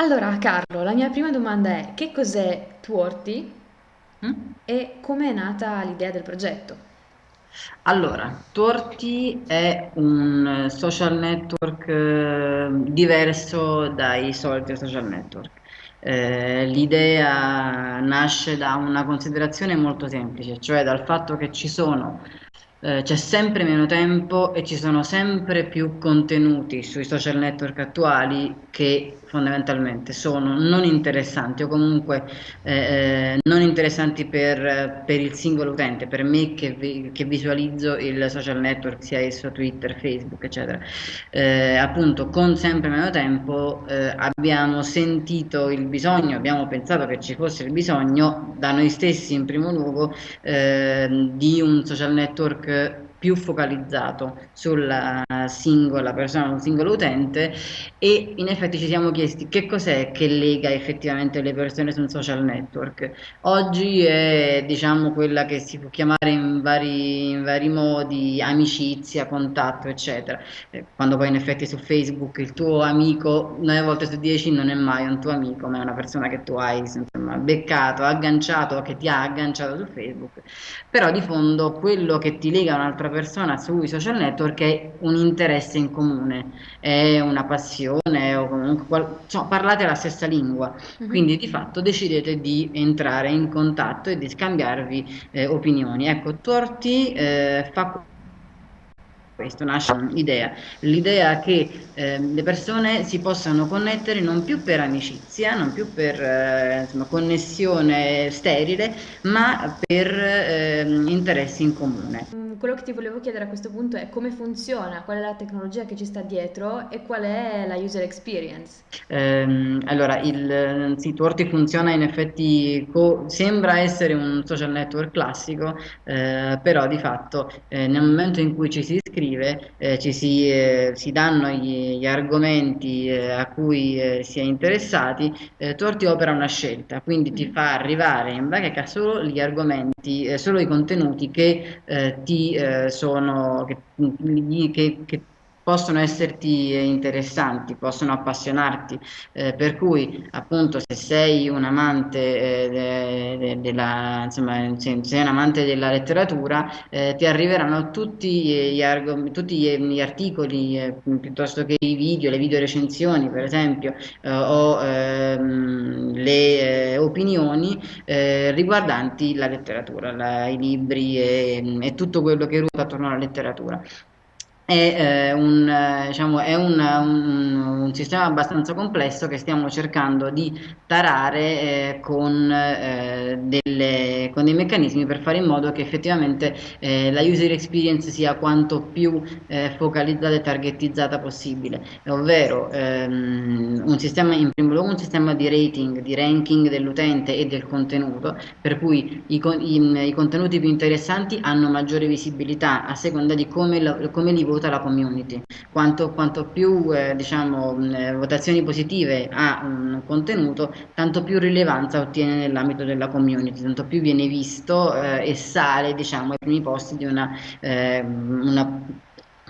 Allora, Carlo, la mia prima domanda è: che cos'è Tworty Mm? e come è nata l'idea del progetto? Allora, Torti è un eh, social network eh, diverso dai soliti social network. Eh, l'idea nasce da una considerazione molto semplice, cioè dal fatto che ci sono, eh, c'è sempre meno tempo e ci sono sempre più contenuti sui social network attuali che fondamentalmente sono non interessanti o comunque eh, eh, non interessanti per, per il singolo utente, per me che, vi- che visualizzo il social network, sia esso Twitter, Facebook, eccetera. Eh, appunto, con sempre meno tempo eh, abbiamo sentito il bisogno, abbiamo pensato che ci fosse il bisogno, da noi stessi in primo luogo, eh, di un social network it. Più focalizzato sulla singola persona, un singolo utente e in effetti ci siamo chiesti che cos'è che lega effettivamente le persone su un social network. Oggi è diciamo quella che si può chiamare in vari, in vari modi amicizia, contatto, eccetera. Eh, Quando poi in effetti su Facebook il tuo amico 9 volte su 10 non è mai un tuo amico, ma è una persona che tu hai insomma, beccato, agganciato, che ti ha agganciato su Facebook. Però di fondo quello che ti lega a un'altra persona sui social network è un interesse in comune, è una passione o comunque insomma, parlate la stessa lingua, Mhm. quindi di fatto decidete di entrare in contatto e di scambiarvi eh, opinioni. Ecco, Torti eh, fa questo, nasce un'idea, l'idea che eh, le persone si possano connettere non più per amicizia, non più per eh, insomma, connessione sterile, ma per eh, interessi in comune. Mm, Quello che ti volevo chiedere a questo punto è come funziona, qual è la tecnologia che ci sta dietro e qual è la user experience. Ehm, allora, il sito Orti funziona in effetti, sembra essere un social network classico, eh, però di fatto eh, nel momento in cui ci si iscrive, eh, ci si, eh, si danno gli, gli argomenti eh, a cui eh, si è interessati, eh, Torti opera una scelta, quindi ti Mhm. fa arrivare in bacheca solo gli argomenti, eh, solo i contenuti che ti sono, che, che, che possono esserti eh, interessanti, possono appassionarti, eh, per cui appunto se sei un amante eh, de- de- della, insomma, se sei un amante della letteratura, eh, ti arriveranno tutti gli, argom- tutti gli, articoli, eh, piuttosto che i video, le video recensioni per esempio, eh, o ehm, le eh, opinioni eh, riguardanti la letteratura, la- i libri e, e tutto quello che ruota attorno alla letteratura. È, eh, un, eh, diciamo, è un, un- un sistema abbastanza complesso che stiamo cercando di tarare eh, con, eh, delle- con dei meccanismi per fare in modo che effettivamente eh, la user experience sia quanto più eh, focalizzata e targetizzata possibile, ovvero ehm, un sistema, in primo luogo un sistema di rating, di ranking dell'utente e del contenuto, per cui i, i- i contenuti più interessanti hanno maggiore visibilità a seconda di come, lo- come li vota la community. Quanto, quanto più eh, diciamo, mh, eh, votazioni positive ha un contenuto, tanto più rilevanza ottiene nell'ambito della community, tanto più viene visto eh, e sale diciamo, ai primi posti di una, eh, una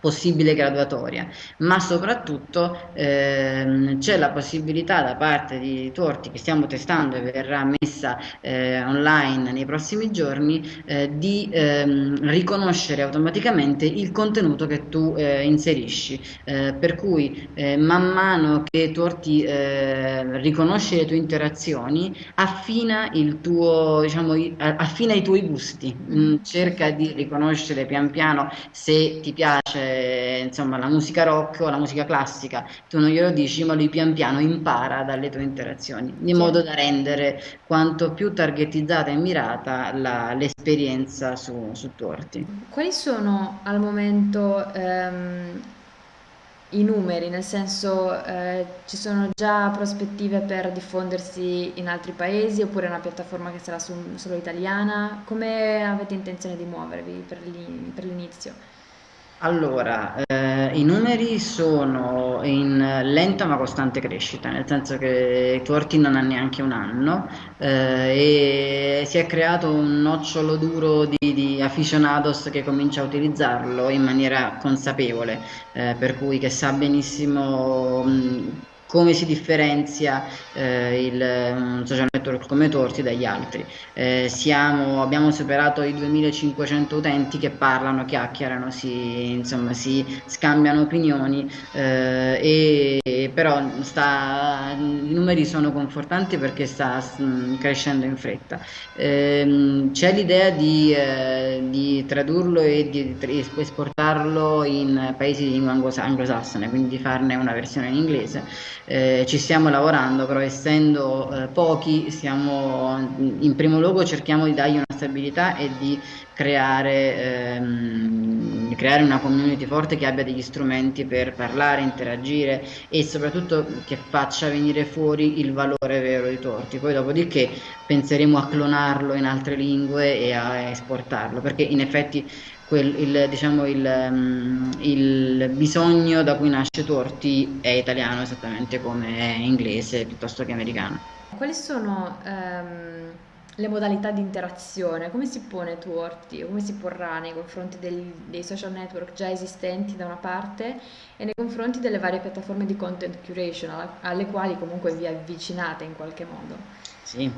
possibile graduatoria, ma soprattutto ehm, c'è la possibilità da parte di Torti che stiamo testando e verrà messa eh, online nei prossimi giorni eh, di ehm, riconoscere automaticamente il contenuto che tu eh, inserisci, eh, per cui eh, man mano che Torti eh, riconosce le tue interazioni, affina tuo, diciamo, affina i tuoi gusti, Mm, Mhm. cerca di riconoscere pian piano se ti piace, insomma, la musica rock o la musica classica, tu non glielo dici, ma lui pian piano impara dalle tue interazioni, in modo da rendere quanto più targetizzata e mirata l'esperienza su, su Torti. Quali sono al momento ehm, i numeri? Nel senso, eh, ci sono già prospettive per diffondersi in altri paesi oppure è una piattaforma che sarà su- solo italiana? Come avete intenzione di muovervi per l'inizio? Allora, eh, i numeri sono in lenta ma costante crescita, nel senso che Twerty non ha neanche un anno eh, e si è creato un nocciolo duro di, di aficionados che comincia a utilizzarlo in maniera consapevole, eh, per cui che sa benissimo mh, come si differenzia eh, il social network come Torti dagli altri. Eh, siamo, abbiamo superato i 2500 utenti che parlano, chiacchierano, si, insomma, si scambiano opinioni eh, e però sta, i numeri sono confortanti perché sta mh, crescendo in fretta. Ehm, c'è l'idea di, eh, di, tradurlo e di, di esportarlo in paesi di lingua anglosassone, quindi di farne una versione in inglese eh, ci stiamo lavorando, però essendo eh, pochi, stiamo, in primo luogo cerchiamo di dargli una stabilità e di creare, ehm, creare una community forte che abbia degli strumenti per parlare, interagire e soprattutto che faccia venire fuori il valore vero di Torti. Poi dopodiché penseremo a clonarlo in altre lingue e a esportarlo, perché in effetti quel, il, diciamo, il, um, il, bisogno da cui nasce Torti è italiano esattamente come è inglese piuttosto che americano. Quali sono um, le modalità di interazione? Come si pone Torti? Come si porrà nei confronti del, dei social network già esistenti da una parte e nei confronti delle varie piattaforme di content curation alle quali comunque vi avvicinate in qualche modo? Sì,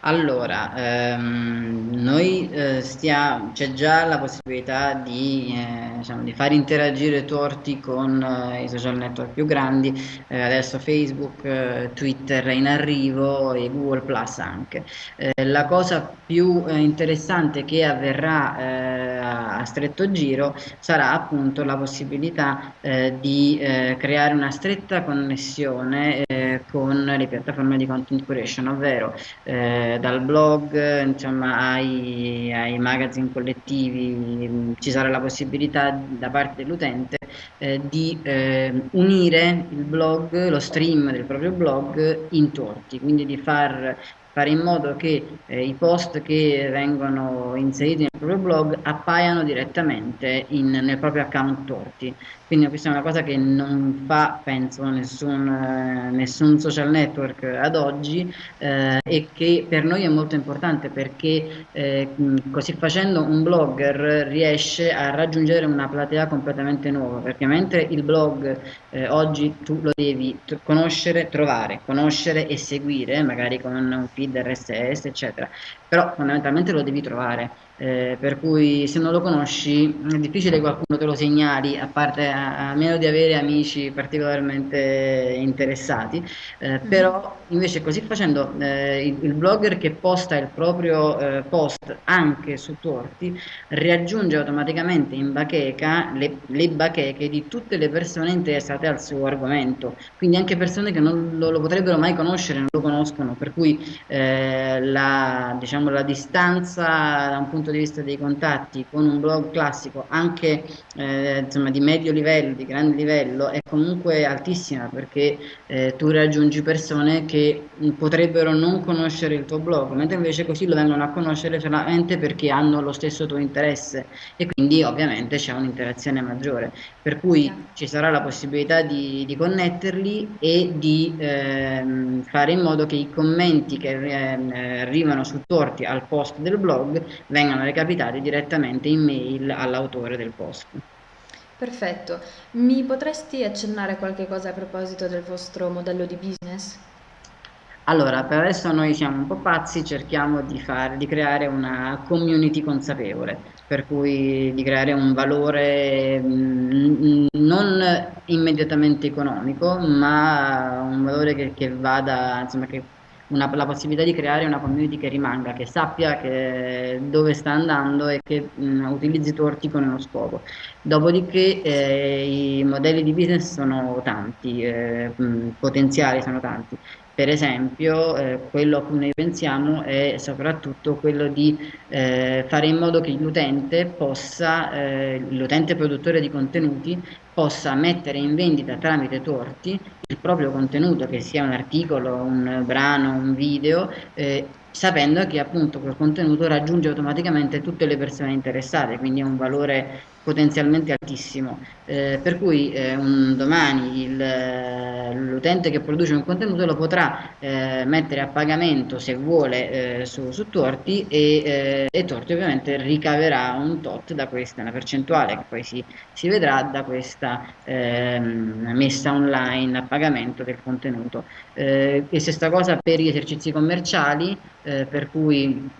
allora, ehm, noi eh, stiamo, c'è già la possibilità di, eh, diciamo, di far interagire Torti con eh, i social network più grandi, eh, adesso Facebook, eh, Twitter è in arrivo e Google Plus anche. Eh, la cosa più interessante che avverrà a, a stretto giro sarà appunto la possibilità di creare una stretta connessione con le piattaforme di content curation, ovvero eh, dal blog insomma, ai, ai, magazine collettivi, ci sarà la possibilità da parte dell'utente eh, di eh, unire il blog, lo stream del proprio blog in torti, quindi di far fare in modo che eh, i post che vengono inseriti nel proprio blog appaiano direttamente in, nel proprio account Torti. Quindi questa è una cosa che non fa, penso, nessun, eh, nessun social network ad oggi eh, e che per noi è molto importante perché eh, così facendo un blogger riesce a raggiungere una platea completamente nuova, perché mentre il blog eh, oggi tu lo devi conoscere, trovare, conoscere e seguire, magari con un feed RSS, eccetera, però fondamentalmente lo devi trovare. Eh, per cui se non lo conosci è difficile che qualcuno te lo segnali a parte a, a meno di avere amici particolarmente interessati eh, mm. però invece così facendo eh, il, il, blogger che posta il proprio eh, post anche su Torti raggiunge automaticamente in bacheca le, le, bacheche di tutte le persone interessate al suo argomento quindi anche persone che non lo, lo potrebbero mai conoscere non lo conoscono per cui eh, la, diciamo, la distanza da un punto di vista dei contatti con un blog classico anche eh, insomma, di medio livello, di grande livello è comunque altissima perché eh, tu raggiungi persone che potrebbero non conoscere il tuo blog mentre invece così lo vengono a conoscere solamente perché hanno lo stesso tuo interesse e quindi ovviamente c'è un'interazione maggiore. Per cui ci sarà la possibilità di, di connetterli e di ehm, fare in modo che i commenti che arrivano su torti al post del blog vengano recapitati direttamente in mail all'autore del post. Perfetto. Mi potresti accennare qualche cosa a proposito del vostro modello di business? Allora, per adesso noi siamo un po' pazzi, cerchiamo di, far, di creare una community consapevole, per cui di creare un valore mm, non immediatamente economico, ma un valore che, che vada, insomma, che una, la possibilità di creare una community che rimanga, che sappia che, dove sta andando e che mh, utilizzi torti con uno scopo. Dopodiché eh, i modelli di business sono tanti, eh, mh, potenziali sono tanti. Per esempio, eh, quello a cui noi pensiamo è soprattutto quello di eh, fare in modo che l'utente possa, eh, l'utente produttore di contenuti, possa mettere in vendita tramite torti il proprio contenuto, che sia un articolo, un brano, un video, eh, sapendo che appunto quel contenuto raggiunge automaticamente tutte le persone interessate, quindi ha un valore potenzialmente altissimo, eh, per cui eh, un domani l'utente che produce un contenuto lo potrà eh, mettere a pagamento se vuole eh, su, su Torti e, eh, e, Torti ovviamente ricaverà un tot da questa, una percentuale che poi si, si vedrà da questa ehm, messa online a pagamento del contenuto. e stessa cosa per gli esercizi commerciali, per cui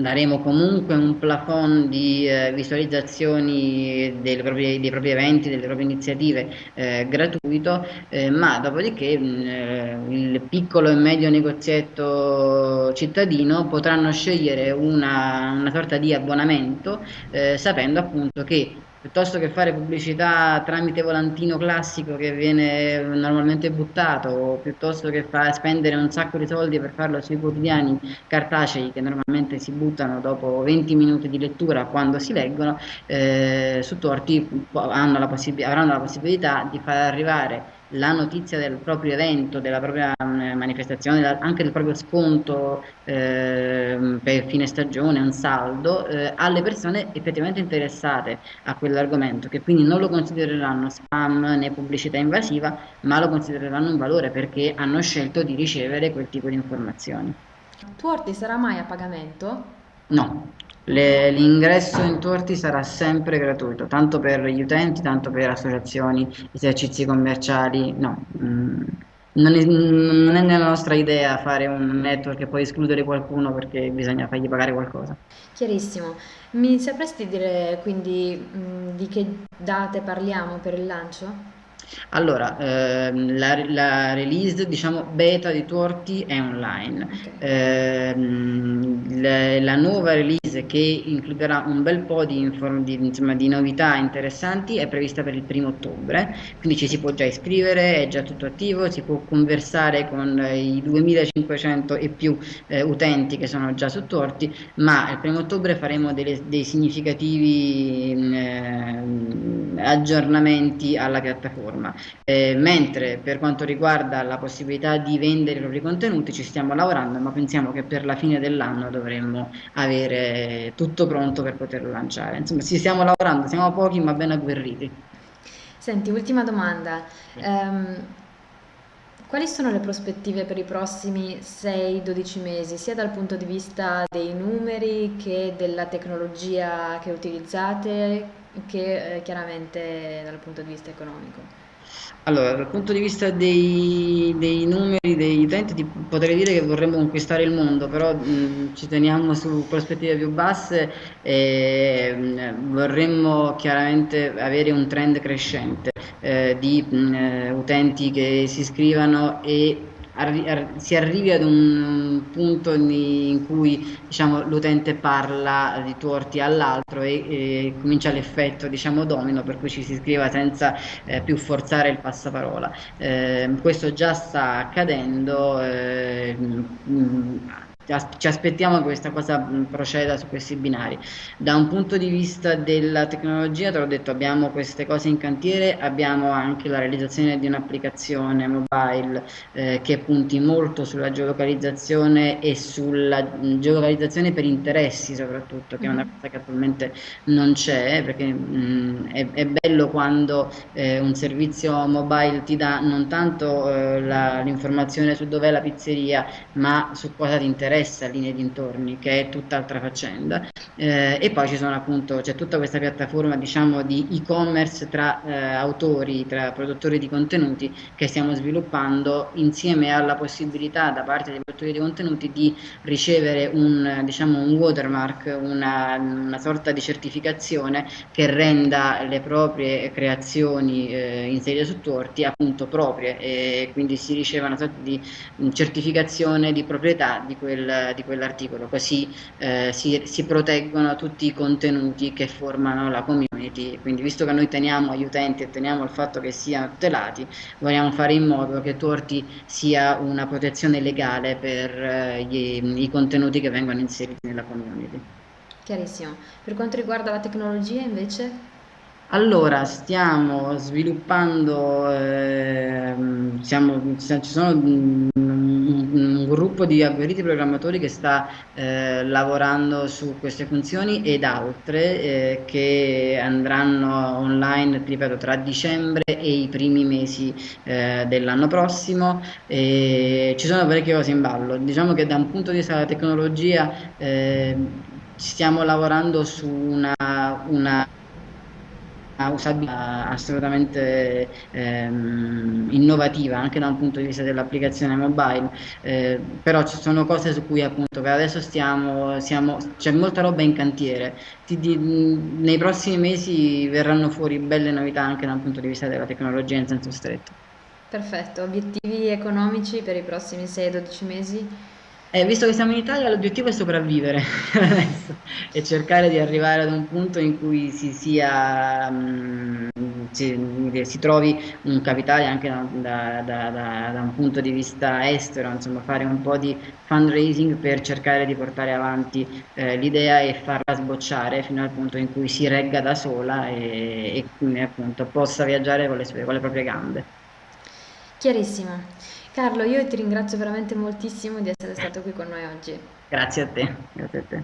daremo comunque un plafond di eh, visualizzazioni proprie, dei propri eventi, delle proprie iniziative eh, gratuito, eh, ma dopodiché mh, eh, il piccolo e medio negozietto cittadino potranno scegliere una, una sorta di abbonamento eh, sapendo appunto che piuttosto che fare pubblicità tramite volantino classico che viene normalmente buttato o piuttosto che spendere un sacco di soldi per farlo sui quotidiani cartacei che normalmente si buttano dopo 20 minuti di lettura quando si leggono, eh, su Torti avranno la possibilità di far arrivare la notizia del proprio evento, della propria mm, manifestazione, anche del proprio sconto eh, per fine stagione, un saldo, eh, alle persone effettivamente interessate a quell'argomento, che quindi non lo considereranno spam né pubblicità invasiva, ma lo considereranno un valore perché hanno scelto di ricevere quel tipo di informazioni. Tuorti sarà mai a pagamento? No, le, l'ingresso in Torti sarà sempre gratuito, tanto per gli utenti, tanto per associazioni, esercizi commerciali, no. Mm, non, è, non è nella nostra idea fare un network e poi escludere qualcuno perché bisogna fargli pagare qualcosa. Chiarissimo. Mi sapresti dire quindi mh, mm, di che date parliamo per il lancio? Allora, ehm, la, la release, diciamo, beta di Torti è online. Okay. Ehm, la nuova release che includerà un bel po' di, inform- di, insomma, di, novità interessanti è prevista per il primo ottobre, quindi ci si può già iscrivere, è già tutto attivo, si può conversare con i 2500 e più eh, utenti che sono già su Torti, ma il primo ottobre faremo delle, dei significativi eh, aggiornamenti alla piattaforma eh, mentre per quanto riguarda la possibilità di vendere i propri contenuti ci stiamo lavorando, ma pensiamo che per la fine dell'anno dovremmo avere tutto pronto per poterlo lanciare. Insomma, ci stiamo lavorando, siamo pochi ma ben agguerriti. Senti, ultima domanda. Um, quali sono le prospettive per i prossimi 6-12 mesi, sia dal punto di vista dei numeri che della tecnologia che utilizzate, che eh, chiaramente dal punto di vista economico? Allora, dal punto di vista dei, dei numeri degli utenti, ti potrei dire che vorremmo conquistare il mondo, però mh, ci teniamo su prospettive più basse e mh, vorremmo chiaramente avere un trend crescente eh, di mh, utenti che si iscrivano e arri si arrivi ad un punto in cui diciamo, l'utente parla di torti all'altro e, e, comincia l'effetto diciamo, domino per cui ci si iscriva senza eh, più forzare il passaparola. Eh, questo già sta accadendo. Eh, mh, ci aspettiamo che questa cosa proceda su questi binari. Da un punto di vista della tecnologia, te l'ho detto, abbiamo queste cose in cantiere, abbiamo anche la realizzazione di un'applicazione mobile eh, che punti molto sulla geolocalizzazione e sulla geolocalizzazione per interessi soprattutto, che è una mm-hmm. cosa che attualmente non c'è, perché mh, è, è, bello quando eh, un servizio mobile ti dà non tanto eh, l'informazione su dov'è la pizzeria, ma su cosa ti interessa interessa linee dintorni, che è tutt'altra faccenda. Eh, e poi ci sono appunto, c'è tutta questa piattaforma diciamo di e-commerce tra eh, autori, tra produttori di contenuti che stiamo sviluppando insieme alla possibilità da parte dei produttori di contenuti di ricevere un, diciamo, un watermark, una, una sorta di certificazione che renda le proprie creazioni eh, inserite su torti appunto proprie e quindi si riceve una sorta di certificazione di proprietà di quel di quell'articolo, così eh, si, si, proteggono tutti i contenuti che formano la community. Quindi, visto che noi teniamo agli utenti e teniamo il fatto che siano tutelati, vogliamo fare in modo che Torti sia una protezione legale per eh, gli, i contenuti che vengono inseriti nella community. Chiarissimo. Per quanto riguarda la tecnologia, invece? Allora, stiamo sviluppando, eh, siamo, ci sono gruppo di agguerriti programmatori che sta eh, lavorando su queste funzioni ed altre eh, che andranno online, ripeto, tra dicembre e i primi mesi eh, dell'anno prossimo. E ci sono parecchie cose in ballo. Diciamo che da un punto di vista della tecnologia eh, stiamo lavorando su una, una usabilità assolutamente ehm, innovativa anche da un punto di vista dell'applicazione mobile, eh, però ci sono cose su cui appunto per adesso stiamo, c'è molta roba in cantiere, Ti, di, nei prossimi mesi verranno fuori belle novità anche da un punto di vista della tecnologia in senso stretto. Perfetto, obiettivi economici per i prossimi 6-12 mesi? Eh, visto che siamo in Italia, l'obiettivo è sopravvivere e cercare di arrivare ad un punto in cui si sia, mh, si, si trovi un capitale anche da, da- da- da- da un punto di vista estero, insomma, fare un po' di fundraising per cercare di portare avanti eh, l'idea e farla sbocciare fino al punto in cui si regga da sola e, e quindi appunto possa viaggiare con le sue, con le proprie gambe. Chiarissimo. Carlo, io ti ringrazio veramente moltissimo di essere stato qui con noi oggi. Grazie a te, grazie a te.